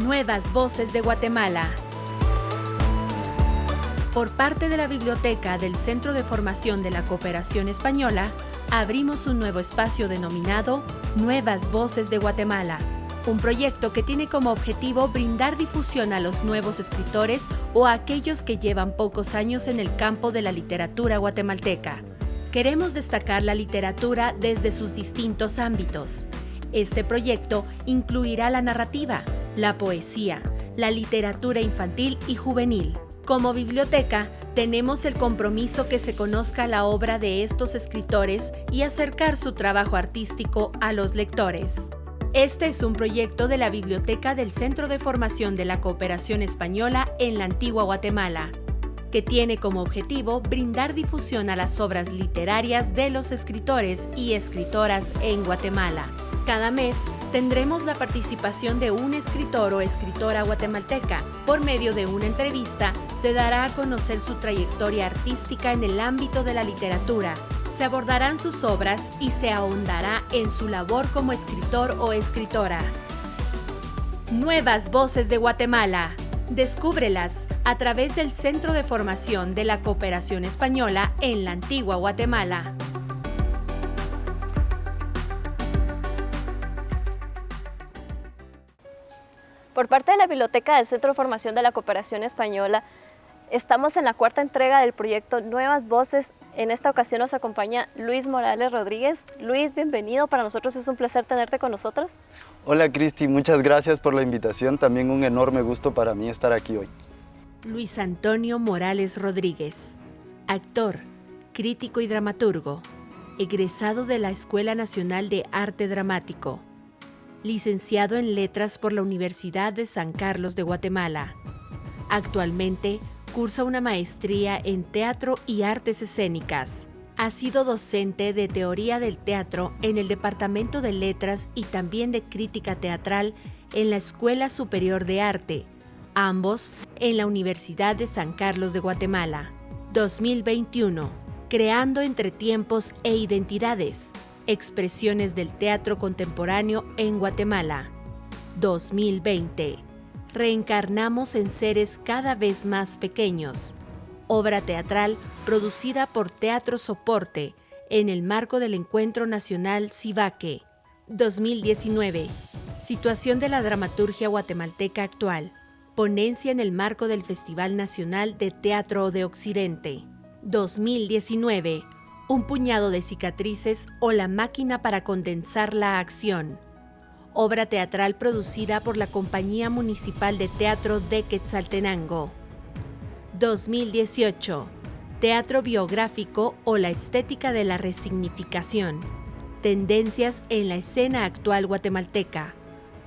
Nuevas Voces de Guatemala. Por parte de la Biblioteca del Centro de Formación de la Cooperación Española, abrimos un nuevo espacio denominado Nuevas Voces de Guatemala, un proyecto que tiene como objetivo brindar difusión a los nuevos escritores o a aquellos que llevan pocos años en el campo de la literatura guatemalteca. Queremos destacar la literatura desde sus distintos ámbitos. Este proyecto incluirá la narrativa, la poesía, la literatura infantil y juvenil. Como biblioteca, tenemos el compromiso que se conozca la obra de estos escritores y acercar su trabajo artístico a los lectores. Este es un proyecto de la Biblioteca del Centro de Formación de la Cooperación Española en la Antigua Guatemala, que tiene como objetivo brindar difusión a las obras literarias de los escritores y escritoras en Guatemala. Cada mes tendremos la participación de un escritor o escritora guatemalteca. Por medio de una entrevista se dará a conocer su trayectoria artística en el ámbito de la literatura. Se abordarán sus obras y se ahondará en su labor como escritor o escritora. Nuevas Voces de Guatemala. Descúbrelas a través del Centro de Formación de la Cooperación Española en la Antigua Guatemala. Por parte de la Biblioteca del Centro de Formación de la Cooperación Española, estamos en la cuarta entrega del proyecto Nuevas Voces. En esta ocasión nos acompaña Luis Morales Rodríguez. Luis, bienvenido. Para nosotros es un placer tenerte con nosotros. Hola Cristi, muchas gracias por la invitación. También un enorme gusto para mí estar aquí hoy. Luis Antonio Morales Rodríguez, actor, crítico y dramaturgo, egresado de la Escuela Nacional de Arte Dramático licenciado en Letras por la Universidad de San Carlos de Guatemala. Actualmente cursa una maestría en Teatro y Artes Escénicas. Ha sido docente de Teoría del Teatro en el Departamento de Letras y también de Crítica Teatral en la Escuela Superior de Arte, ambos en la Universidad de San Carlos de Guatemala. 2021. Creando entre tiempos e identidades, Expresiones del Teatro Contemporáneo en Guatemala. 2020. Reencarnamos en seres cada vez más pequeños. Obra teatral producida por Teatro Soporte en el marco del Encuentro Nacional Cibaque. 2019. Situación de la dramaturgia guatemalteca actual. Ponencia en el marco del Festival Nacional de Teatro de Occidente. 2019 un puñado de cicatrices o la máquina para condensar la acción. Obra teatral producida por la Compañía Municipal de Teatro de Quetzaltenango. 2018. Teatro biográfico o la estética de la resignificación. Tendencias en la escena actual guatemalteca.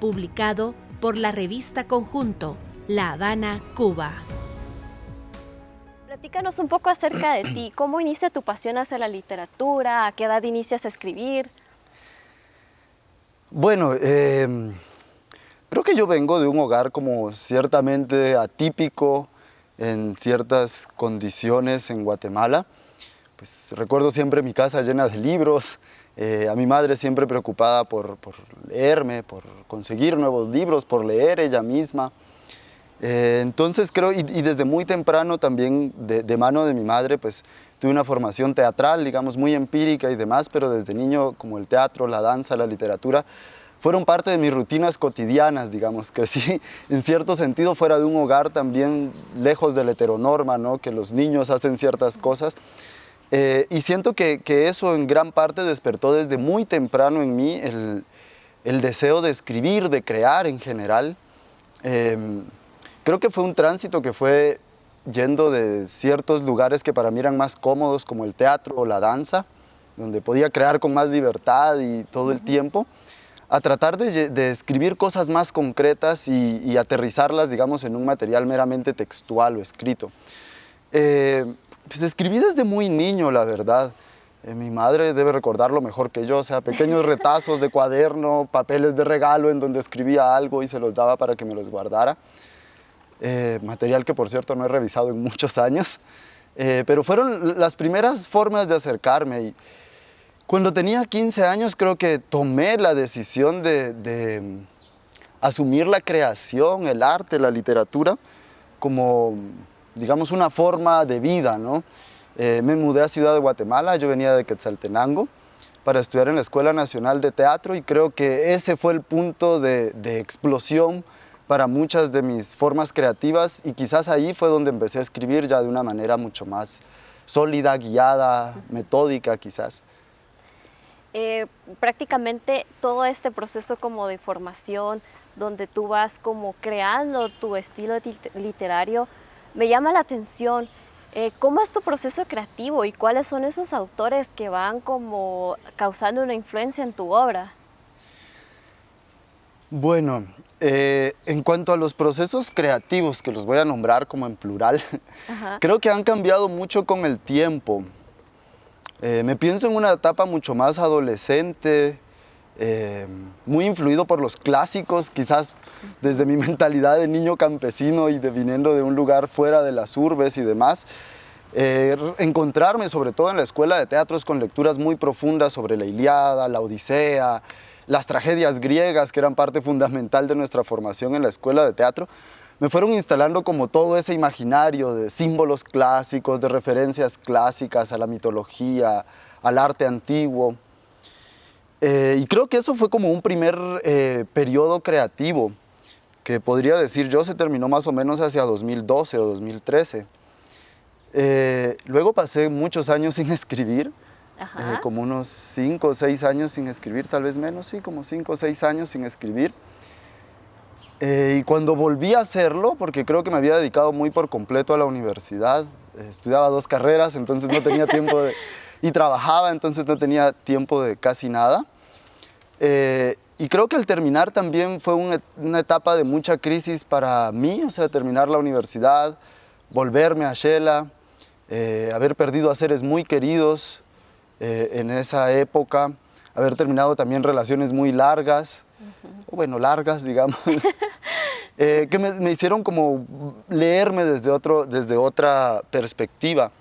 Publicado por la revista Conjunto, La Habana, Cuba. Platícanos un poco acerca de ti. ¿Cómo inicia tu pasión hacia la literatura? ¿A qué edad inicias a escribir? Bueno, eh, creo que yo vengo de un hogar como ciertamente atípico en ciertas condiciones en Guatemala. Pues recuerdo siempre mi casa llena de libros, eh, a mi madre siempre preocupada por, por leerme, por conseguir nuevos libros, por leer ella misma. Eh, entonces creo, y, desde muy temprano también de, mano de mi madre, pues tuve una formación teatral, digamos, muy empírica y demás, pero desde niño como el teatro, la danza, la literatura, fueron parte de mis rutinas cotidianas, digamos. Crecí en cierto sentido fuera de un hogar también lejos de la heteronorma, ¿no? que los niños hacen ciertas cosas. Eh, y siento que, eso en gran parte despertó desde muy temprano en mí el, el deseo de escribir, de crear en general. Em, Creo que fue un tránsito que fue yendo de ciertos lugares que para mí eran más cómodos, como el teatro o la danza, donde podía crear con más libertad y todo el tiempo, a tratar de, escribir cosas más concretas y, aterrizarlas, digamos, en un material meramente textual o escrito. Eh, pues escribí desde muy niño, la verdad. Eh, mi madre debe recordarlo mejor que yo, o sea, pequeños retazos de cuaderno, papeles de regalo en donde escribía algo y se los daba para que me los guardara. Eh, material que por cierto no he revisado en muchos años, eh, pero fueron las primeras formas de acercarme. Y cuando tenía 15 años creo que tomé la decisión de, asumir la creación, el arte, la literatura como, digamos, una forma de vida, ¿no? Eh, me mudé a Ciudad de Guatemala, yo venía de Quetzaltenango para estudiar en la Escuela Nacional de Teatro y creo que ese fue el punto de explosión para muchas de mis formas creativas y quizás ahí fue donde empecé a escribir ya de una manera mucho más sólida, guiada, metódica quizás. Eh, prácticamente todo este proceso como de formación, donde tú vas como creando tu estilo literario, me llama la atención. Eh, ¿Cómo es tu proceso creativo y cuáles son esos autores que van como causando una influencia en tu obra? Bueno, eh, en cuanto a los procesos creativos, que los voy a nombrar como en plural, creo que han cambiado mucho con el tiempo. Eh, me pienso en una etapa mucho más adolescente, eh, muy influido por los clásicos, quizás desde mi mentalidad de niño campesino y de viniendo de un lugar fuera de las urbes y demás. Encontrarme sobre todo en la escuela de teatros con lecturas muy profundas sobre la Iliada, la Odisea, las tragedias griegas que eran parte fundamental de nuestra formación en la escuela de teatro, me fueron instalando como todo ese imaginario de símbolos clásicos, de referencias clásicas a la mitología, al arte antiguo. Eh, y creo que eso fue como un primer eh, periodo creativo, que podría decir yo se terminó más o menos hacia 2012 o 2013. Eh, luego pasé muchos años sin escribir, como unos 5 o 6 años sin escribir, tal vez menos, sí, como 5 o 6 años sin escribir. Eh, y cuando volví a hacerlo, porque creo que me había dedicado muy por completo a la universidad, eh, estudiaba dos carreras, entonces no tenía tiempo de... y trabajaba, entonces no tenía tiempo de casi nada. Eh, y creo que al terminar también fue una etapa de mucha crisis para mí, o sea, terminar la universidad, volverme a Shela, haber perdido a seres muy queridos en esa época, haber terminado también relaciones muy largas, bueno, largas, digamos, eh, que me, hicieron como leerme desde, otro, desde otra perspectiva.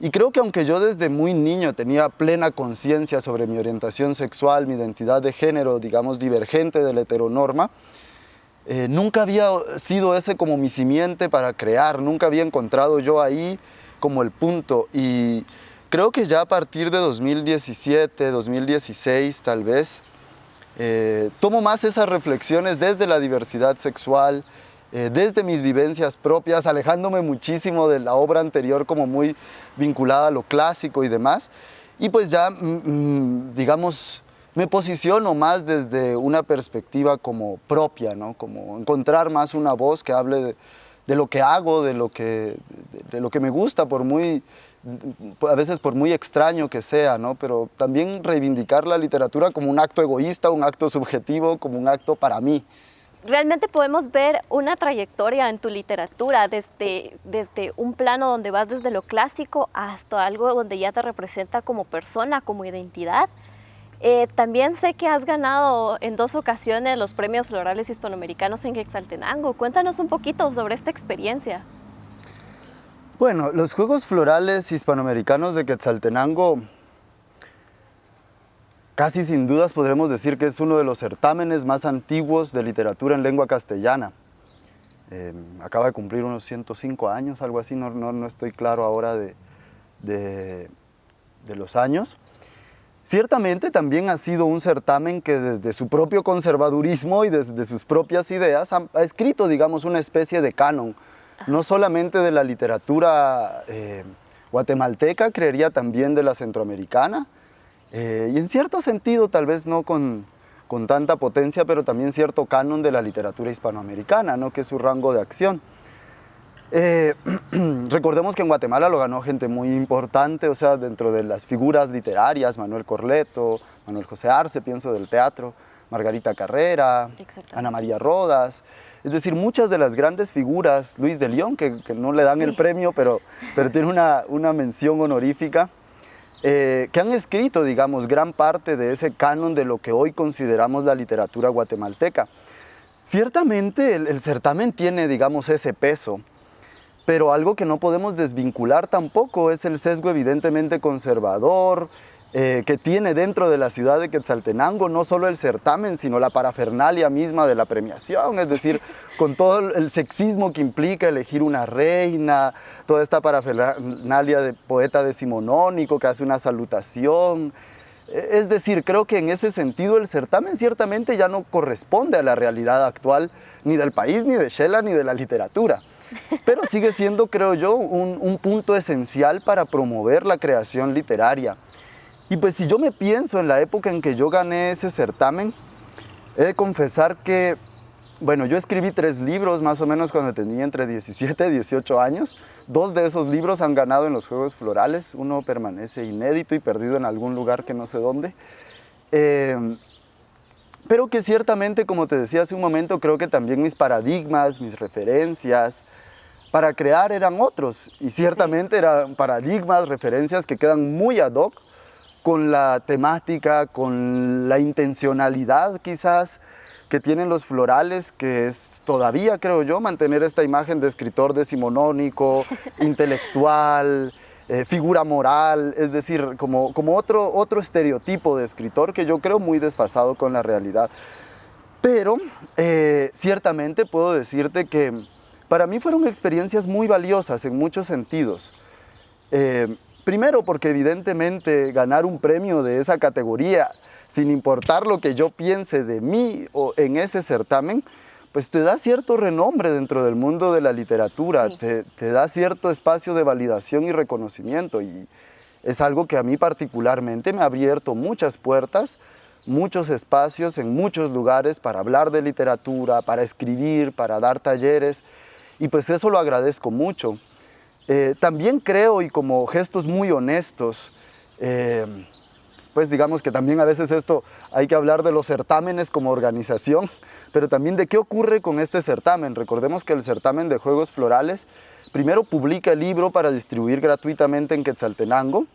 Y creo que aunque yo desde muy niño tenía plena conciencia sobre mi orientación sexual, mi identidad de género, digamos, divergente de la heteronorma, eh, nunca había sido ese como mi simiente para crear, nunca había encontrado yo ahí como el punto. Y creo que ya a partir de 2017, 2016 tal vez, eh, tomo más esas reflexiones desde la diversidad sexual, eh, desde mis vivencias propias, alejándome muchísimo de la obra anterior como muy vinculada a lo clásico y demás. Y pues ya, mm, mm, digamos, me posiciono más desde una perspectiva como propia, ¿no? Como encontrar más una voz que hable de, lo que hago, de lo que, de lo que me gusta, por muy a veces por muy extraño que sea, ¿no? pero también reivindicar la literatura como un acto egoísta, un acto subjetivo, como un acto para mí. Realmente podemos ver una trayectoria en tu literatura desde, desde un plano donde vas desde lo clásico hasta algo donde ya te representa como persona, como identidad. Eh, también sé que has ganado en dos ocasiones los premios florales hispanoamericanos en Quetzaltenango. Cuéntanos un poquito sobre esta experiencia. Bueno, los Juegos Florales Hispanoamericanos de Quetzaltenango casi sin dudas podremos decir que es uno de los certámenes más antiguos de literatura en lengua castellana. Em, acaba de cumplir unos 105 años, algo así, no, no, estoy claro ahora de, de, los años. Ciertamente también ha sido un certamen que desde su propio conservadurismo y desde sus propias ideas ha escrito, digamos, una especie de canon no solamente de la literatura eh, guatemalteca, creería también de la centroamericana, eh, y en cierto sentido tal vez no con, tanta potencia, pero también cierto canon de la literatura hispanoamericana, ¿no? que es su rango de acción. Eh, recordemos que en Guatemala lo ganó gente muy importante, o sea, dentro de las figuras literarias, Manuel Corleto, Manuel José Arce, pienso del teatro, Margarita Carrera, Ana María Rodas, es decir, muchas de las grandes figuras, Luis de León, que, no le dan el premio, pero, pero tiene una, una mención honorífica, eh, que han escrito, digamos, gran parte de ese canon de lo que hoy consideramos la literatura guatemalteca. Ciertamente el, certamen tiene, digamos, ese peso, pero algo que no podemos desvincular tampoco es el sesgo evidentemente conservador, eh, que tiene dentro de la ciudad de Quetzaltenango, no solo el certamen, sino la parafernalia misma de la premiación, es decir, con todo el sexismo que implica elegir una reina, toda esta parafernalia de poeta decimonónico que hace una salutación, e, es decir, creo que en ese sentido el certamen ciertamente ya no corresponde a la realidad actual ni del país, ni de Shela, ni de la literatura. Pero sigue siendo, creo yo, un, un punto esencial para promover la creación literaria. Y pues si yo me pienso en la época en que yo gané ese certamen, he de confesar que, bueno, yo escribí tres libros más o menos cuando tenía entre 17 y 18 años. Dos de esos libros han ganado en los Juegos Florales. Uno permanece inédito y perdido en algún lugar que no sé dónde. Eh, pero que ciertamente, como te decía hace un momento, creo que también mis paradigmas, mis referencias, para crear eran otros. Y ciertamente eran paradigmas, referencias que quedan muy ad hoc con la temática, con la intencionalidad quizás que tienen los florales, que es todavía, creo yo, mantener esta imagen de escritor decimonónico, intelectual, eh, figura moral, es decir, como, como otro, otro estereotipo de escritor que yo creo muy desfasado con la realidad. Pero eh, ciertamente puedo decirte que para mí fueron experiencias muy valiosas en muchos sentidos. Eh, Primero porque evidentemente ganar un premio de esa categoría, sin importar lo que yo piense de mí o en ese certamen, pues te da cierto renombre dentro del mundo de la literatura, te, te, da cierto espacio de validación y reconocimiento. Y es algo que a mí particularmente me ha abierto muchas puertas, muchos espacios en muchos lugares para hablar de literatura, para escribir, para dar talleres. Y pues eso lo agradezco mucho. Eh, también creo, y como gestos muy honestos, eh, pues digamos que también a veces esto hay que hablar de los certámenes como organización, pero también de qué ocurre con este certamen. Recordemos que el certamen de Juegos Florales primero publica el libro para distribuir gratuitamente en Quetzaltenango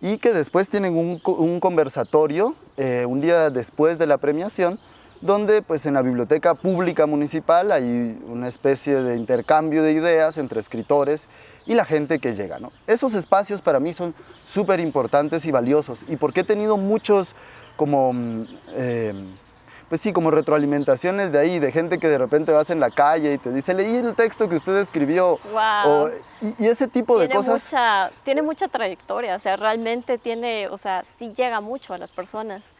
y que después tienen un, conversatorio eh, un día después de la premiación donde pues en la biblioteca pública municipal hay una especie de intercambio de ideas entre escritores y la gente que llega. ¿no? Esos espacios para mí son súper importantes y valiosos y porque he tenido muchos como, mm, eh, pues sí, como retroalimentaciones de ahí, de gente que de repente vas en la calle y te dice, leí el texto que usted escribió. Wow. y, ese tipo de cosas. Mucha, tiene mucha trayectoria, o sea, realmente tiene, o sea, sí llega mucho a las personas.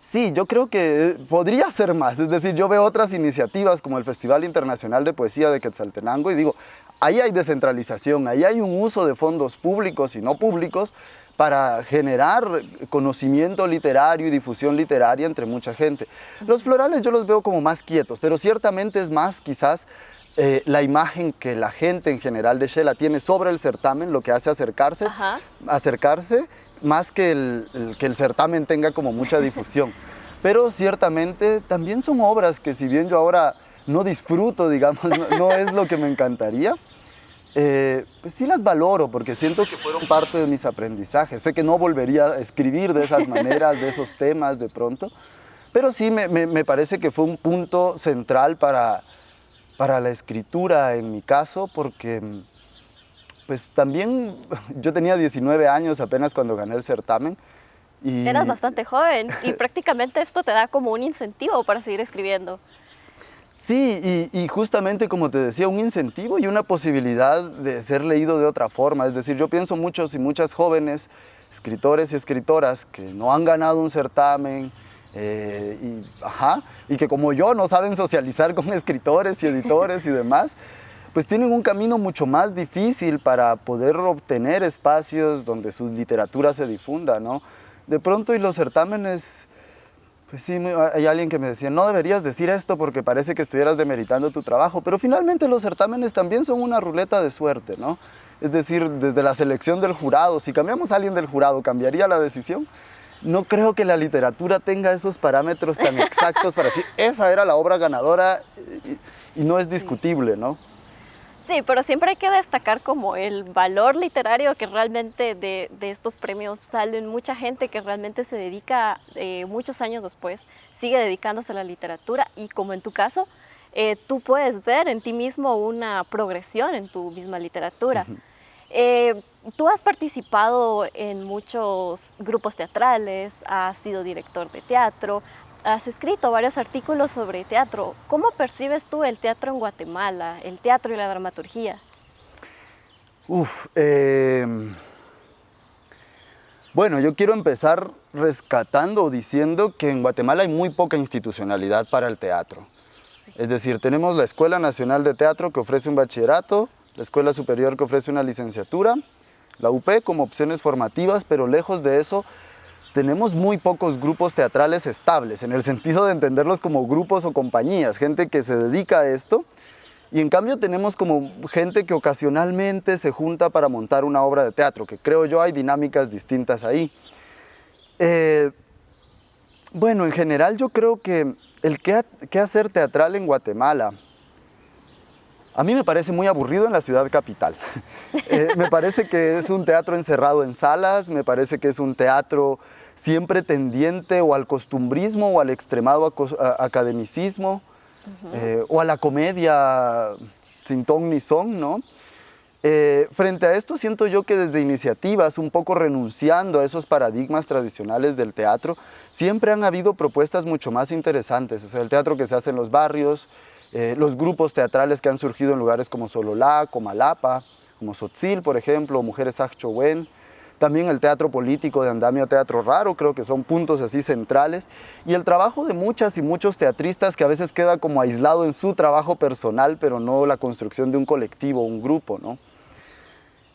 Sí, yo creo que podría ser más, es decir, yo veo otras iniciativas como el Festival Internacional de Poesía de Quetzaltenango y digo, ahí hay descentralización, ahí hay un uso de fondos públicos y no públicos para generar conocimiento literario y difusión literaria entre mucha gente. Los florales yo los veo como más quietos, pero ciertamente es más quizás eh, la imagen que la gente en general de Shela tiene sobre el certamen, lo que hace acercarse, acercarse más que el, que el certamen tenga como mucha difusión. Pero ciertamente también son obras que si bien yo ahora no disfruto, digamos, no, es lo que me encantaría, eh, pues sí las valoro porque siento que fueron parte de mis aprendizajes. Sé que no volvería a escribir de esas maneras, de esos temas de pronto, pero sí me, me parece que fue un punto central para, para la escritura en mi caso porque pues también yo tenía 19 años apenas cuando gané el certamen. Y... Eras bastante joven y prácticamente esto te da como un incentivo para seguir escribiendo. Sí, y, y, justamente como te decía, un incentivo y una posibilidad de ser leído de otra forma. Es decir, yo pienso muchos y muchas jóvenes escritores y escritoras que no han ganado un certamen eh, y, ajá, y que como yo no saben socializar con escritores y editores y demás pues tienen un camino mucho más difícil para poder obtener espacios donde su literatura se difunda, ¿no? De pronto y los certámenes, pues sí, hay alguien que me decía, no deberías decir esto porque parece que estuvieras demeritando tu trabajo, pero finalmente los certámenes también son una ruleta de suerte, ¿no? Es decir, desde la selección del jurado, si cambiamos a alguien del jurado, ¿cambiaría la decisión? No creo que la literatura tenga esos parámetros tan exactos para decir, esa era la obra ganadora y, y no es discutible, ¿no? Sí, pero siempre hay que destacar como el valor literario que realmente de, estos premios salen. Mucha gente que realmente se dedica eh, muchos años después, sigue dedicándose a la literatura. Y como en tu caso, eh, tú puedes ver en ti mismo una progresión en tu misma literatura. Eh, Tú has participado en muchos grupos teatrales, has sido director de teatro, has escrito varios artículos sobre teatro. ¿Cómo percibes tú el teatro en Guatemala, el teatro y la dramaturgia? Uf, em, bueno, yo quiero empezar rescatando o diciendo que en Guatemala hay muy poca institucionalidad para el teatro. Es decir, tenemos la Escuela Nacional de Teatro que ofrece un bachillerato, la Escuela Superior que ofrece una licenciatura, la UP como opciones formativas, pero lejos de eso, tenemos muy pocos grupos teatrales estables, en el sentido de entenderlos como grupos o compañías, gente que se dedica a esto, y en cambio tenemos como gente que ocasionalmente se junta para montar una obra de teatro, que creo yo hay dinámicas distintas ahí. Eh, bueno, en general yo creo que el qué, hacer teatral en Guatemala, a mí me parece muy aburrido en la ciudad capital. Eh, me parece que es un teatro encerrado en salas, me parece que es un teatro siempre tendiente o al costumbrismo o al extremado academicismo eh, o a la comedia sin ton ni son, ¿no? Eh, frente a esto siento yo que desde iniciativas, un poco renunciando a esos paradigmas tradicionales del teatro, siempre han habido propuestas mucho más interesantes. O sea, el teatro que se hace en los barrios, eh, los grupos teatrales que han surgido en lugares como Sololá, Comalapa, como Sotzil, por ejemplo, Mujeres Achowén, también el teatro político de Andamio Teatro Raro, creo que son puntos así centrales, y el trabajo de muchas y muchos teatristas que a veces queda como aislado en su trabajo personal, pero no la construcción de un colectivo, un grupo, ¿no?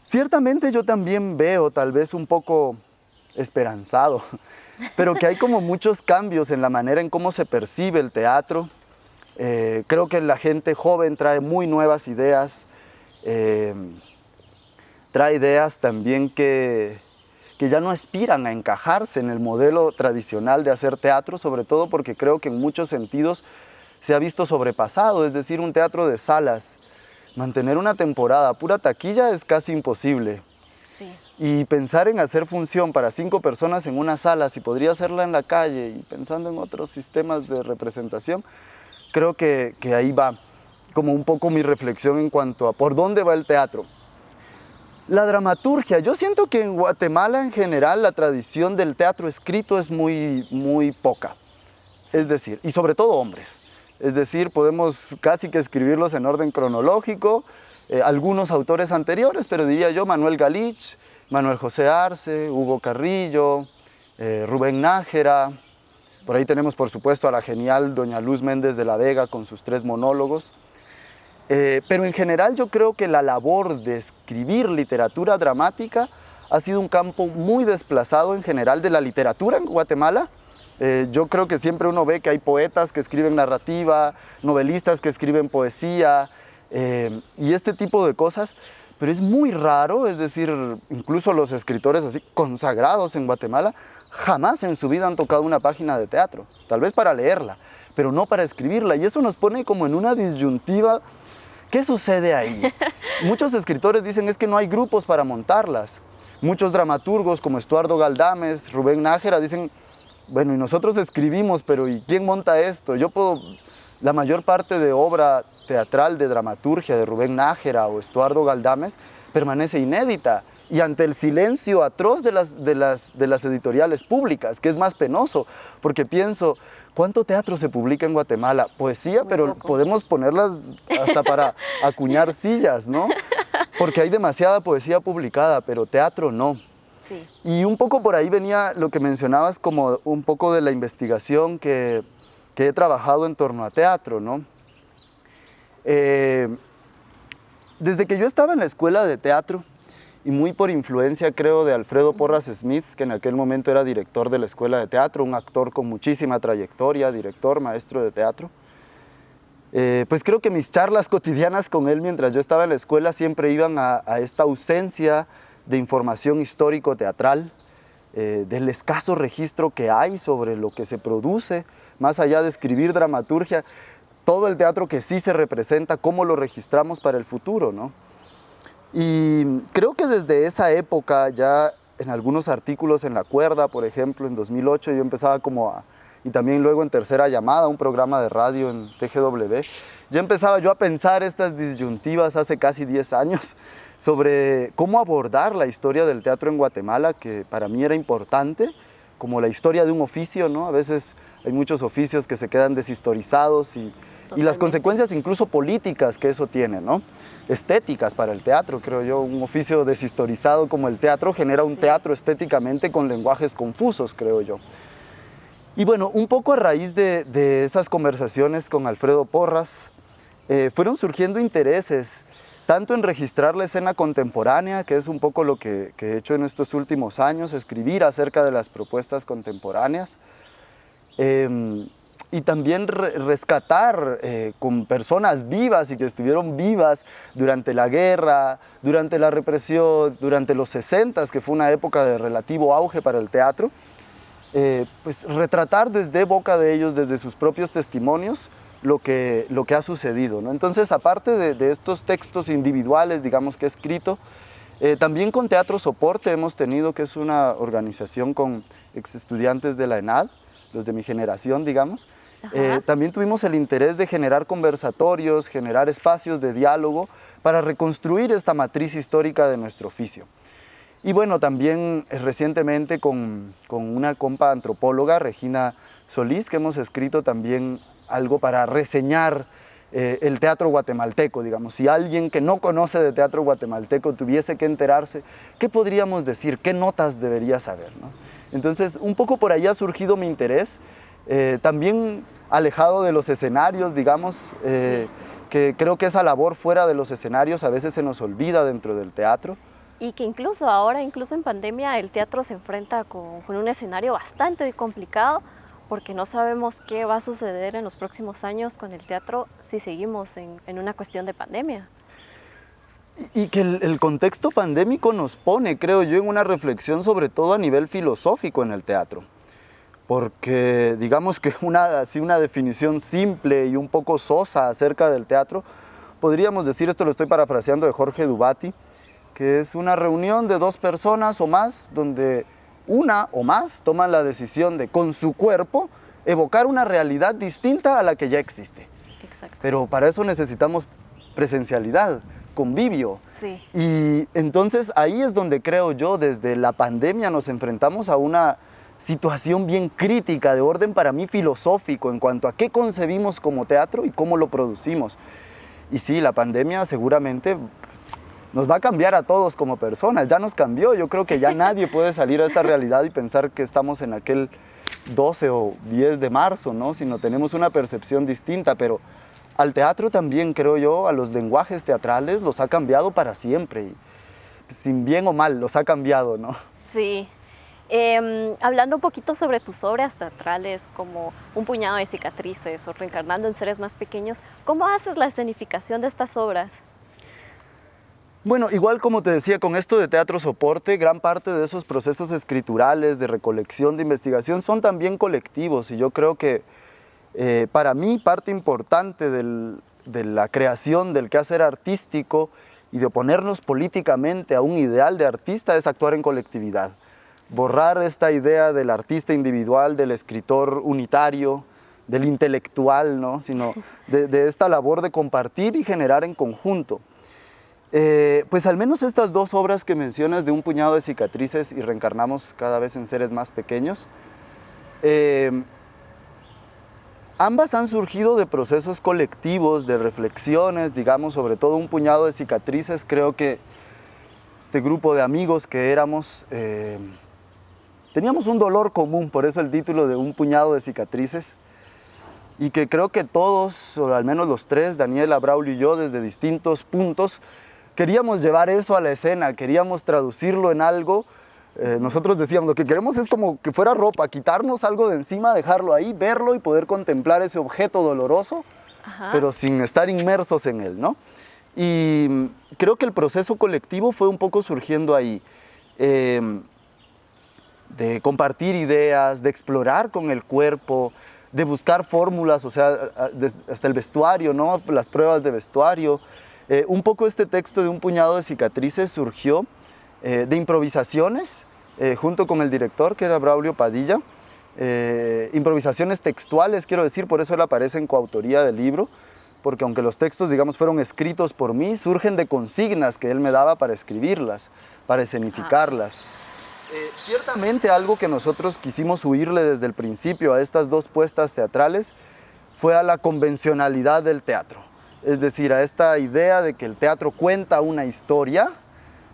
Ciertamente yo también veo, tal vez un poco esperanzado, pero que hay como muchos cambios en la manera en cómo se percibe el teatro. Eh, creo que la gente joven trae muy nuevas ideas, eh, trae ideas también que, que ya no aspiran a encajarse en el modelo tradicional de hacer teatro, sobre todo porque creo que en muchos sentidos se ha visto sobrepasado, es decir, un teatro de salas, mantener una temporada pura taquilla es casi imposible. Y pensar en hacer función para cinco personas en una sala, si podría hacerla en la calle y pensando en otros sistemas de representación, creo que, que ahí va como un poco mi reflexión en cuanto a por dónde va el teatro. La dramaturgia, yo siento que en Guatemala en general la tradición del teatro escrito es muy, muy poca. Es decir, y sobre todo hombres. Es decir, podemos casi que escribirlos en orden cronológico, eh, algunos autores anteriores, pero diría yo Manuel Galich, Manuel José Arce, Hugo Carrillo, eh, Rubén Nájera, por ahí tenemos por supuesto a la genial doña Luz Méndez de la Vega con sus tres monólogos. Eh, pero en general yo creo que la labor de escribir literatura dramática ha sido un campo muy desplazado en general de la literatura en Guatemala, eh, yo creo que siempre uno ve que hay poetas que escriben narrativa, novelistas que escriben poesía eh, y este tipo de cosas, pero es muy raro, es decir, incluso los escritores así consagrados en Guatemala jamás en su vida han tocado una página de teatro, tal vez para leerla, pero no para escribirla y eso nos pone como en una disyuntiva ¿Qué sucede ahí? Muchos escritores dicen es que no hay grupos para montarlas. Muchos dramaturgos como Estuardo Galdames, Rubén Nájera dicen bueno, y nosotros escribimos, pero ¿y quién monta esto? Yo puedo, la mayor parte de obra teatral de dramaturgia de Rubén Nájera o Estuardo Galdames permanece inédita y ante el silencio atroz de las, de, las, de las editoriales públicas, que es más penoso, porque pienso, ¿cuánto teatro se publica en Guatemala? Poesía, pero podemos ponerlas hasta para acuñar sillas, ¿no? Porque hay demasiada poesía publicada, pero teatro no. Y un poco por ahí venía lo que mencionabas como un poco de la investigación que, he trabajado en torno a teatro, ¿no? Eh, desde que yo estaba en la escuela de teatro, y muy por influencia creo de Alfredo Porras Smith, que en aquel momento era director de la escuela de teatro, un actor con muchísima trayectoria, director, maestro de teatro, eh, pues creo que mis charlas cotidianas con él mientras yo estaba en la escuela siempre iban a, a esta ausencia de información histórico-teatral, eh, del escaso registro que hay sobre lo que se produce, más allá de escribir dramaturgia, todo el teatro que sí se representa, cómo lo registramos para el futuro, ¿no? Y creo que desde esa época, ya en algunos artículos en La Cuerda, por ejemplo, en 2008, yo empezaba como a, y también luego en Tercera Llamada, un programa de radio en TGW, ya empezaba yo a pensar estas disyuntivas hace casi 10 años, sobre cómo abordar la historia del teatro en Guatemala, que para mí era importante, como la historia de un oficio, ¿no? A veces hay muchos oficios que se quedan deshistorizados y, y las consecuencias incluso políticas que eso tiene, ¿no? Estéticas para el teatro, creo yo. Un oficio deshistorizado como el teatro genera un teatro estéticamente con lenguajes confusos, creo yo. Y bueno, un poco a raíz de, de esas conversaciones con Alfredo Porras, eh, fueron surgiendo intereses, tanto en registrar la escena contemporánea, que es un poco lo que, he hecho en estos últimos años, escribir acerca de las propuestas contemporáneas, Em, y también rescatar eh, con personas vivas y que estuvieron vivas durante la guerra, durante la represión, durante los 60, que fue una época de relativo auge para el teatro, eh, pues retratar desde boca de ellos, desde sus propios testimonios, lo que, lo que ha sucedido. ¿no? Entonces, aparte de, de, estos textos individuales, digamos que he escrito, eh, también con Teatro Soporte hemos tenido, que es una organización con ex estudiantes de la ENAD, los de mi generación, digamos, eh, también tuvimos el interés de generar conversatorios, generar espacios de diálogo para reconstruir esta matriz histórica de nuestro oficio. Y bueno, también eh, recientemente con, con, una compa antropóloga, Regina Solís, que hemos escrito también algo para reseñar eh, el teatro guatemalteco, digamos. Si alguien que no conoce de teatro guatemalteco tuviese que enterarse, ¿qué podríamos decir? ¿Qué notas debería saber? ¿no? Entonces, un poco por ahí ha surgido mi interés, eh, también alejado de los escenarios, digamos, eh, sí. que creo que esa labor fuera de los escenarios a veces se nos olvida dentro del teatro. Y que incluso ahora, incluso en pandemia, el teatro se enfrenta con, con un escenario bastante complicado porque no sabemos qué va a suceder en los próximos años con el teatro si seguimos en, en una cuestión de pandemia. Y que el, el, contexto pandémico nos pone, creo yo, en una reflexión sobre todo a nivel filosófico en el teatro. Porque digamos que una, así una definición simple y un poco sosa acerca del teatro, podríamos decir, esto lo estoy parafraseando de Jorge Dubati, que es una reunión de dos personas o más donde una o más toman la decisión de con su cuerpo evocar una realidad distinta a la que ya existe. Exacto. Pero para eso necesitamos presencialidad, convivio. Sí. Y entonces ahí es donde creo yo, desde la pandemia nos enfrentamos a una situación bien crítica de orden para mí filosófico en cuanto a qué concebimos como teatro y cómo lo producimos. Y sí, la pandemia seguramente pues, nos va a cambiar a todos como personas, ya nos cambió, yo creo que ya nadie puede salir a esta realidad y pensar que estamos en aquel 12 o 10 de marzo, ¿no? sino tenemos una percepción distinta, pero al teatro también, creo yo, a los lenguajes teatrales los ha cambiado para siempre, y, sin bien o mal, los ha cambiado, ¿no? Sí. Eh, hablando un poquito sobre tus obras teatrales, como Un puñado de cicatrices o Reencarnando en seres más pequeños, ¿cómo haces la escenificación de estas obras? Bueno, igual como te decía, con esto de teatro soporte, gran parte de esos procesos escriturales, de recolección, de investigación, son también colectivos y yo creo que eh, para mí parte importante de la creación del quehacer artístico y de oponernos políticamente a un ideal de artista es actuar en colectividad. Borrar esta idea del artista individual, del escritor unitario, del intelectual, ¿no? sino de esta labor de compartir y generar en conjunto. Eh, pues al menos estas dos obras que mencionas de un puñado de cicatrices y reencarnamos cada vez en seres más pequeños, eh, ambas han surgido de procesos colectivos, de reflexiones, digamos, sobre todo un puñado de cicatrices. Creo que este grupo de amigos que éramos, eh, teníamos un dolor común, por eso el título de un puñado de cicatrices, y que creo que todos, o al menos los tres, Daniela, Braulio y yo, desde distintos puntos, queríamos llevar eso a la escena, queríamos traducirlo en algo. Eh, nosotros decíamos, lo que queremos es como que fuera ropa, quitarnos algo de encima, dejarlo ahí, verlo y poder contemplar ese objeto doloroso, Ajá. pero sin estar inmersos en él, ¿no? Y creo que el proceso colectivo fue un poco surgiendo ahí, eh, de compartir ideas, de explorar con el cuerpo, de buscar fórmulas, o sea, hasta el vestuario, ¿no? Las pruebas de vestuario, eh, un poco este texto de un puñado de cicatrices surgió eh, de improvisaciones eh, junto con el director que era Braulio Padilla, improvisaciones textuales quiero decir, por eso él aparece en coautoría del libro, porque aunque los textos, digamos, fueron escritos por mí, surgen de consignas que él me daba para escribirlas, para escenificarlas. Eh, ciertamente algo que nosotros quisimos huirle desde el principio a estas dos puestas teatrales fue a la convencionalidad del teatro. Es decir, a esta idea de que el teatro cuenta una historia,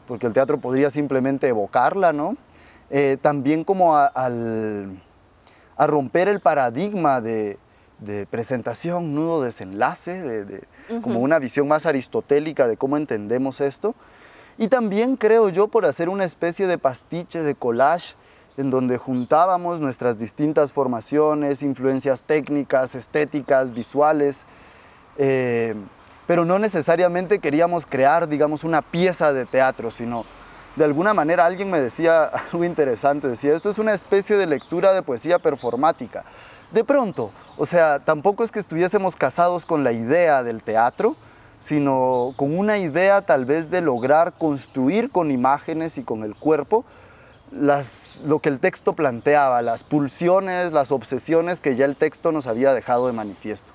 porque el teatro podría simplemente evocarla, ¿no? Eh, también como a, a, romper el paradigma de, de presentación, nudo, desenlace, de, como una visión más aristotélica de cómo entendemos esto. Y también creo yo por hacer una especie de pastiche, de collage, en donde juntábamos nuestras distintas formaciones, influencias técnicas, estéticas, visuales, eh, pero no necesariamente queríamos crear, digamos, una pieza de teatro, sino de alguna manera alguien me decía algo interesante, decía, esto es una especie de lectura de poesía performática. De pronto, o sea, tampoco es que estuviésemos casados con la idea del teatro, sino con una idea tal vez de lograr construir con imágenes y con el cuerpo lo que el texto planteaba, las pulsiones, las obsesiones que ya el texto nos había dejado de manifiesto.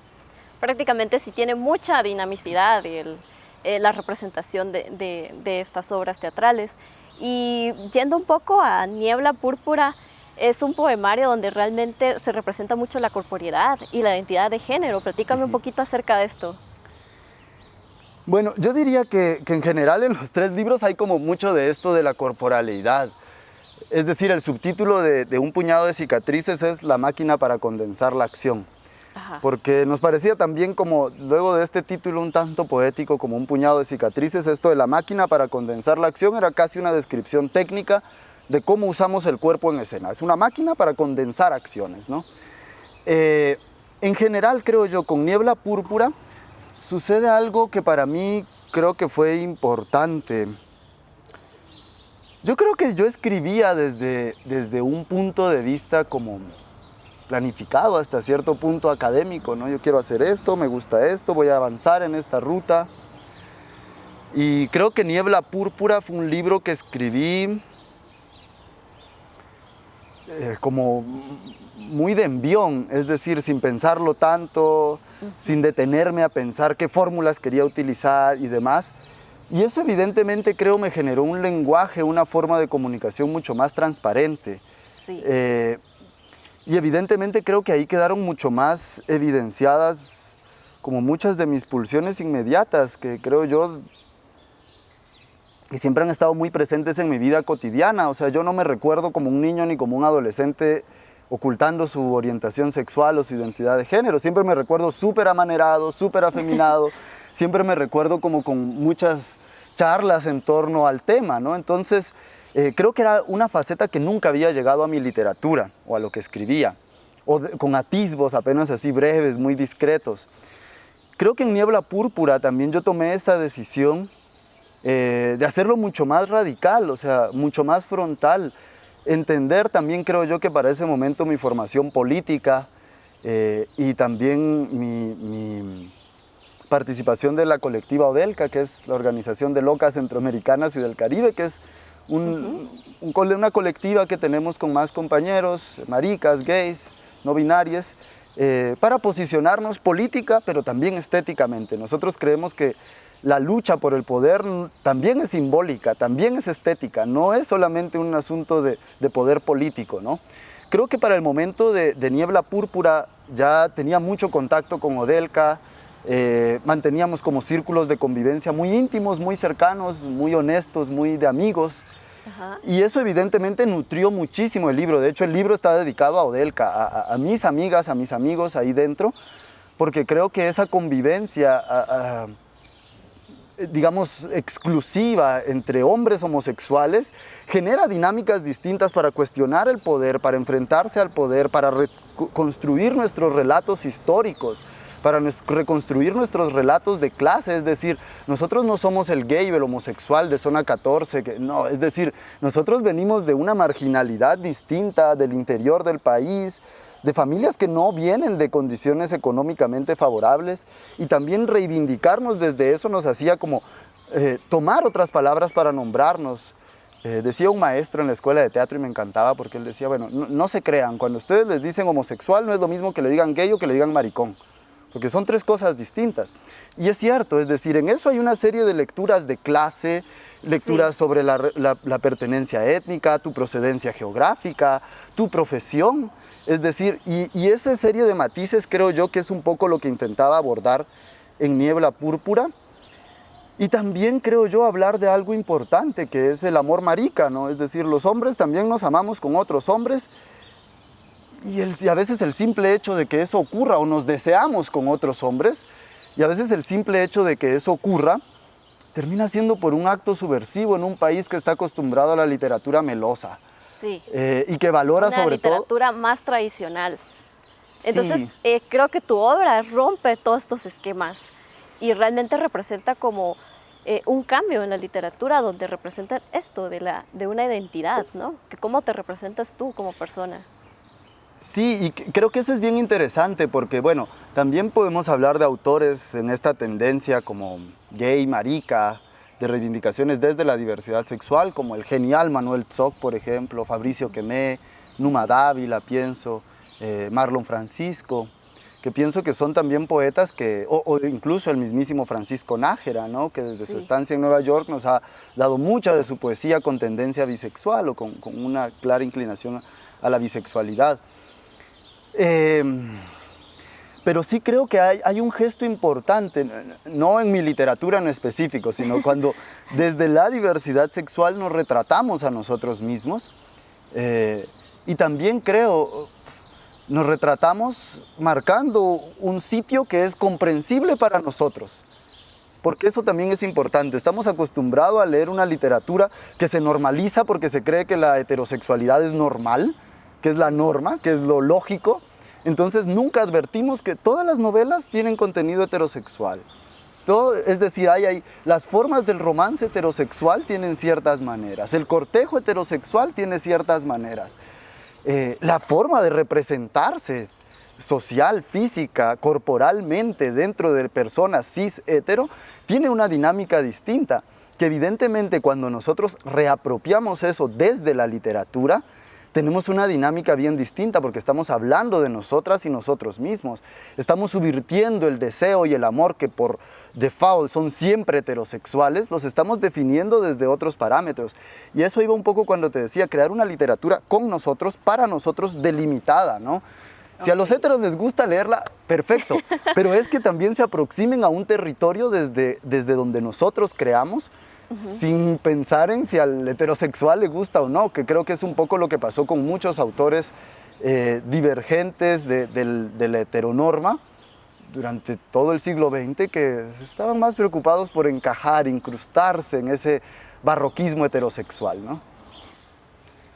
Prácticamente sí tiene mucha dinamicidad el, eh, la representación de, de estas obras teatrales. Y yendo un poco a Niebla Púrpura, es un poemario donde realmente se representa mucho la corporeidad y la identidad de género. Platícame un poquito acerca de esto. Bueno, yo diría que, en general en los tres libros hay como mucho de esto de la corporalidad. Es decir, el subtítulo de, Un puñado de cicatrices es La máquina para condensar la acción. Porque nos parecía también como, luego de este título un tanto poético como Un puñado de cicatrices, esto de la máquina para condensar la acción era casi una descripción técnica de cómo usamos el cuerpo en escena. Es una máquina para condensar acciones, ¿no? Eh, en general, creo yo, con Niebla Púrpura, sucede algo que para mí creo que fue importante. Yo creo que yo escribía desde, desde un punto de vista como planificado hasta cierto punto académico, ¿no? Yo quiero hacer esto, me gusta esto, voy a avanzar en esta ruta. Y creo que Niebla Púrpura fue un libro que escribí eh, como muy de envión, es decir, sin pensarlo tanto, sin detenerme a pensar qué fórmulas quería utilizar y demás. Y eso evidentemente creo me generó un lenguaje, una forma de comunicación mucho más transparente. Eh, y evidentemente creo que ahí quedaron mucho más evidenciadas como muchas de mis pulsiones inmediatas, que creo yo que siempre han estado muy presentes en mi vida cotidiana. O sea, yo no me recuerdo como un niño ni como un adolescente ocultando su orientación sexual o su identidad de género. Siempre me recuerdo súper amanerado, súper afeminado, siempre me recuerdo como con muchas charlas en torno al tema, ¿no? Entonces, eh, creo que era una faceta que nunca había llegado a mi literatura o a lo que escribía, o con atisbos apenas así breves, muy discretos. Creo que en Niebla Púrpura también yo tomé esa decisión eh, de hacerlo mucho más radical, o sea, mucho más frontal, entender también creo yo que para ese momento mi formación política eh, y también mi, participación de la colectiva Odelca, que es la organización de locas centroamericanas y del Caribe, que es una colectiva que tenemos con más compañeros, maricas, gays, no binarias, eh, para posicionarnos política, pero también estéticamente. Nosotros creemos que la lucha por el poder también es simbólica, también es estética, no es solamente un asunto de, poder político. ¿no? Creo que para el momento de, Niebla Púrpura ya tenía mucho contacto con Odelka, eh, manteníamos como círculos de convivencia muy íntimos, muy cercanos, muy honestos, muy de amigos. Y eso evidentemente nutrió muchísimo el libro. De hecho, el libro está dedicado a Odelka, a, mis amigas, a mis amigos ahí dentro, porque creo que esa convivencia... Eh, digamos, exclusiva entre hombres homosexuales, genera dinámicas distintas para cuestionar el poder, para enfrentarse al poder, para reconstruir nuestros relatos históricos, para reconstruir nuestros relatos de clase, es decir, nosotros no somos el gay o el homosexual de zona 14, que, no, es decir, nosotros venimos de una marginalidad distinta del interior del país, de familias que no vienen de condiciones económicamente favorables y también reivindicarnos desde eso nos hacía como eh, tomar otras palabras para nombrarnos. Eh, decía un maestro en la escuela de teatro y me encantaba porque él decía, bueno, no, se crean, cuando ustedes les dicen homosexual no es lo mismo que le digan gay o que le digan maricón. Porque son tres cosas distintas. Y es cierto, es decir, en eso hay una serie de lecturas de clase, lecturas sobre la, pertenencia étnica, tu procedencia geográfica, tu profesión, es decir, y, y esa serie de matices creo yo que es un poco lo que intentaba abordar en Niebla Púrpura, y también creo yo hablar de algo importante que es el amor marica, ¿no? Es decir, los hombres también nos amamos con otros hombres y, a veces el simple hecho de que eso ocurra o nos deseamos con otros hombres y a veces el simple hecho de que eso ocurra termina siendo por un acto subversivo en un país que está acostumbrado a la literatura melosa. Sí. Eh, y que valora sobre todo... literatura más tradicional. Entonces, eh, creo que tu obra rompe todos estos esquemas y realmente representa como eh, un cambio en la literatura donde representa esto de, la, de una identidad, ¿no? Que cómo te representas tú como persona. Sí, y creo que eso es bien interesante porque, bueno, también podemos hablar de autores en esta tendencia como gay, marica, de reivindicaciones desde la diversidad sexual, como el genial Manuel Zoc, por ejemplo, Fabricio Quemé, Numa Dávila, pienso, eh, Marlon Francisco, que pienso que son también poetas que, o, incluso el mismísimo Francisco Nájera, ¿no? que desde su estancia en Nueva York nos ha dado mucha de su poesía con tendencia bisexual o con, una clara inclinación a la bisexualidad. Em, pero sí creo que hay, un gesto importante, no en mi literatura en específico, sino cuando desde la diversidad sexual nos retratamos a nosotros mismos. Eh, y también creo, nos retratamos marcando un sitio que es comprensible para nosotros. Porque eso también es importante. Estamos acostumbrados a leer una literatura que se normaliza porque se cree que la heterosexualidad es normal, que es la norma, que es lo lógico. Entonces nunca advertimos que todas las novelas tienen contenido heterosexual. Todo, es decir, hay, hay, las formas del romance heterosexual tienen ciertas maneras, el cortejo heterosexual tiene ciertas maneras. Eh, la forma de representarse social, física, corporalmente dentro de personas cis hetero tiene una dinámica distinta que evidentemente cuando nosotros reapropiamos eso desde la literatura tenemos una dinámica bien distinta porque estamos hablando de nosotras y nosotros mismos. Estamos subvirtiendo el deseo y el amor que por default son siempre heterosexuales, los estamos definiendo desde otros parámetros. Y eso iba un poco cuando te decía, crear una literatura con nosotros, para nosotros, delimitada, ¿no? Si a los heteros les gusta leerla, perfecto, pero es que también se aproximen a un territorio desde, desde donde nosotros creamos, sin pensar en si al heterosexual le gusta o no, que creo que es un poco lo que pasó con muchos autores eh, divergentes de, la heteronorma durante todo el siglo XX que estaban más preocupados por encajar, incrustarse en ese barroquismo heterosexual. ¿no?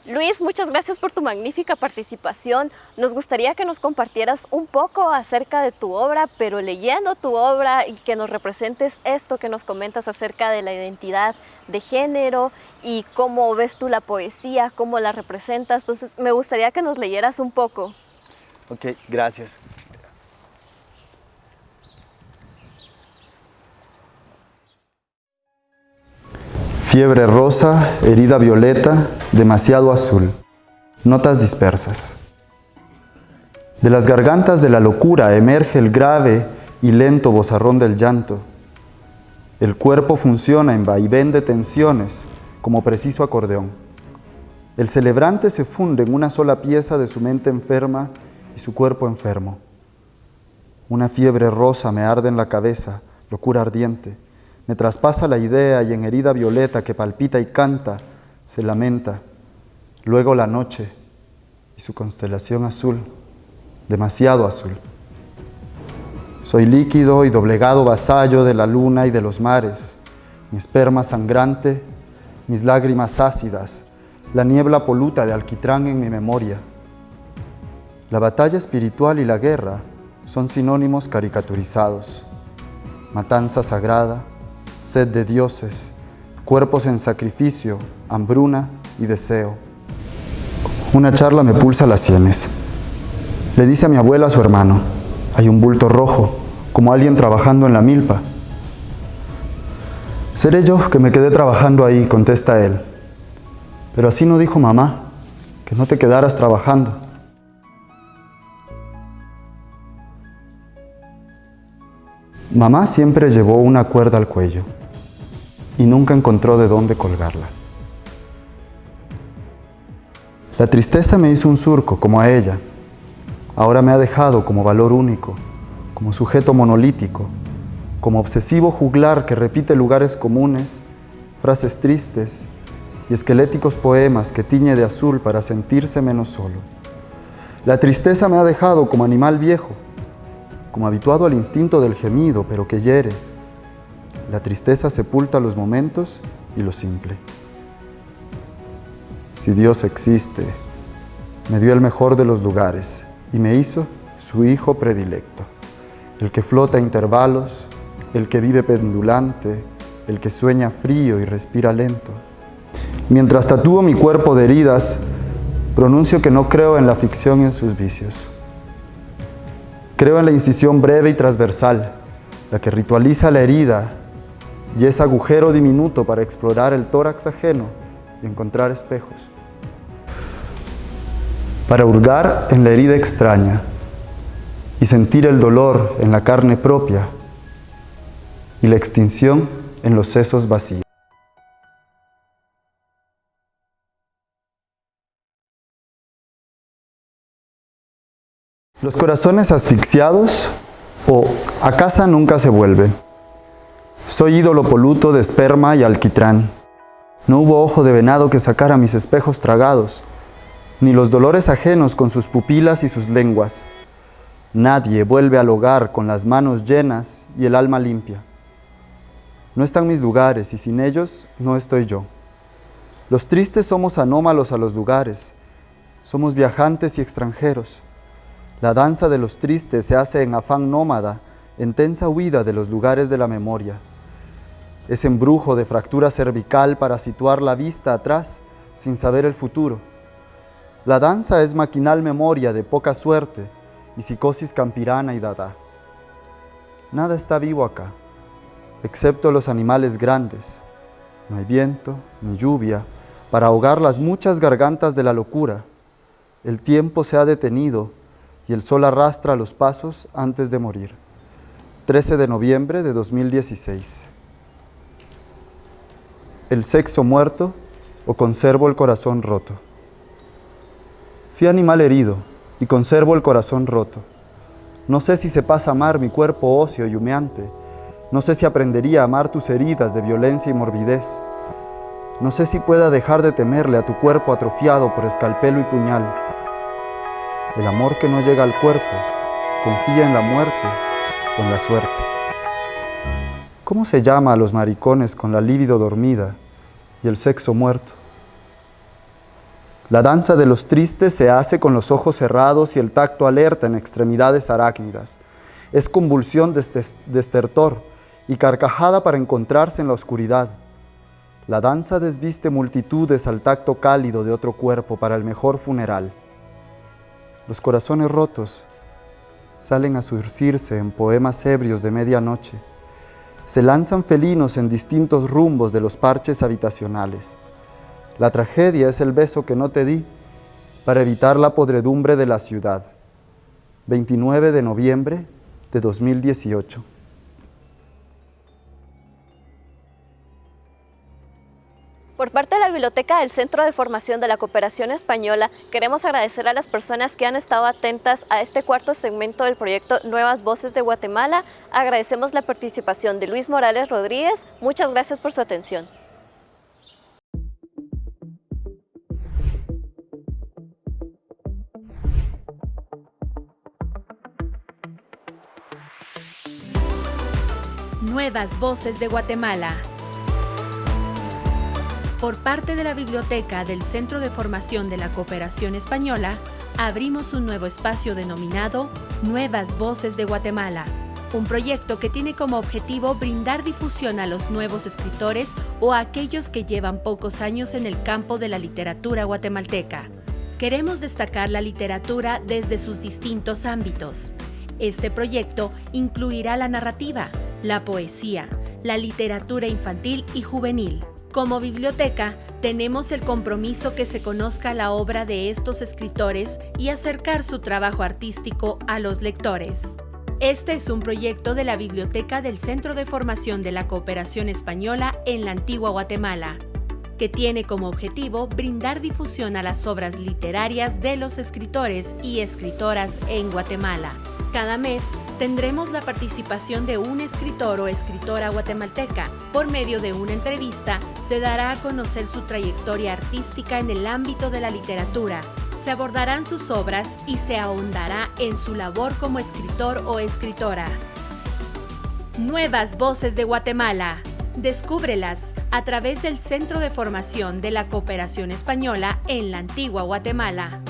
Luis, muchas gracias por tu magnífica participación. Nos gustaría que nos compartieras un poco acerca de tu obra, pero leyendo tu obra y que nos representes esto que nos comentas acerca de la identidad de género y cómo ves tú la poesía, cómo la representas. Entonces, me gustaría que nos leyeras un poco. Ok, gracias. Fiebre rosa, herida violeta, demasiado azul. Notas dispersas. De las gargantas de la locura emerge el grave y lento bozarrón del llanto. El cuerpo funciona en vaivén de tensiones, como preciso acordeón. El celebrante se funde en una sola pieza de su mente enferma y su cuerpo enfermo. Una fiebre rosa me arde en la cabeza, locura ardiente. Me traspasa la idea y en herida violeta que palpita y canta, se lamenta. Luego la noche y su constelación azul, demasiado azul. Soy líquido y doblegado vasallo de la luna y de los mares, mi esperma sangrante, mis lágrimas ácidas, la niebla poluta de alquitrán en mi memoria. La batalla espiritual y la guerra son sinónimos caricaturizados. Matanza sagrada, sed de dioses, cuerpos en sacrificio, hambruna y deseo. Una charla me pulsa las sienes. Le dice a mi abuela a su hermano, hay un bulto rojo, como alguien trabajando en la milpa. Seré yo que me quedé trabajando ahí, contesta él. Pero así no dijo mamá, que no te quedaras trabajando. Mamá siempre llevó una cuerda al cuello y nunca encontró de dónde colgarla. La tristeza me hizo un surco como a ella. Ahora me ha dejado como valor único, como sujeto monolítico, como obsesivo juglar que repite lugares comunes, frases tristes y esqueléticos poemas que tiñe de azul para sentirse menos solo. La tristeza me ha dejado como animal viejo, como habituado al instinto del gemido, pero que hiere. La tristeza sepulta los momentos y lo simple. Si Dios existe, me dio el mejor de los lugares y me hizo su hijo predilecto, el que flota a intervalos, el que vive pendulante, el que sueña frío y respira lento. Mientras tatúo mi cuerpo de heridas, pronuncio que no creo en la ficción y en sus vicios. Creo en la incisión breve y transversal, la que ritualiza la herida y ese agujero diminuto para explorar el tórax ajeno y encontrar espejos. Para hurgar en la herida extraña y sentir el dolor en la carne propia y la extinción en los sesos vacíos. Los corazones asfixiados o a casa nunca se vuelve. Soy ídolo poluto de esperma y alquitrán. No hubo ojo de venado que sacara mis espejos tragados, ni los dolores ajenos con sus pupilas y sus lenguas. Nadie vuelve al hogar con las manos llenas y el alma limpia. No están mis lugares y sin ellos no estoy yo. Los tristes somos anómalos a los lugares, somos viajantes y extranjeros. La danza de los tristes se hace en afán nómada, en tensa huida de los lugares de la memoria. Es embrujo de fractura cervical para situar la vista atrás sin saber el futuro. La danza es maquinal memoria de poca suerte y psicosis campirana y dada. Nada está vivo acá excepto los animales grandes. No hay viento ni lluvia para ahogar las muchas gargantas de la locura. El tiempo se ha detenido y el sol arrastra los pasos antes de morir. 13 de noviembre de 2016. El sexo muerto o conservo el corazón roto. Fui animal herido y conservo el corazón roto. No sé si se pasa a amar mi cuerpo óseo y humeante, no sé si aprendería a amar tus heridas de violencia y morbidez. No sé si pueda dejar de temerle a tu cuerpo atrofiado por escalpelo y puñal. El amor que no llega al cuerpo confía en la muerte o en la suerte. ¿Cómo se llama a los maricones con la libido dormida y el sexo muerto? La danza de los tristes se hace con los ojos cerrados y el tacto alerta en extremidades arácnidas. Es convulsión de estertor, y carcajada para encontrarse en la oscuridad. La danza desviste multitudes al tacto cálido de otro cuerpo para el mejor funeral. Los corazones rotos salen a surcirse en poemas ebrios de medianoche. Se lanzan felinos en distintos rumbos de los parches habitacionales. La tragedia es el beso que no te di para evitar la podredumbre de la ciudad. 29 de noviembre de 2018. Por parte de la Biblioteca del Centro de Formación de la Cooperación Española, queremos agradecer a las personas que han estado atentas a este cuarto segmento del proyecto Nuevas Voces de Guatemala. Agradecemos la participación de Luis Morales Rodríguez. Muchas gracias por su atención. Nuevas Voces de Guatemala por parte de la Biblioteca del Centro de Formación de la Cooperación Española, abrimos un nuevo espacio denominado Nuevas Voces de Guatemala, un proyecto que tiene como objetivo brindar difusión a los nuevos escritores o a aquellos que llevan pocos años en el campo de la literatura guatemalteca. Queremos destacar la literatura desde sus distintos ámbitos. Este proyecto incluirá la narrativa, la poesía, la literatura infantil y juvenil, como biblioteca, tenemos el compromiso que se conozca la obra de estos escritores y acercar su trabajo artístico a los lectores. Este es un proyecto de la Biblioteca del Centro de Formación de la Cooperación Española en la Antigua Guatemala, que tiene como objetivo brindar difusión a las obras literarias de los escritores y escritoras en Guatemala. Cada mes tendremos la participación de un escritor o escritora guatemalteca. Por medio de una entrevista se dará a conocer su trayectoria artística en el ámbito de la literatura. Se abordarán sus obras y se ahondará en su labor como escritor o escritora. Nuevas Voces de Guatemala. Descúbrelas a través del Centro de Formación de la Cooperación Española en la Antigua Guatemala.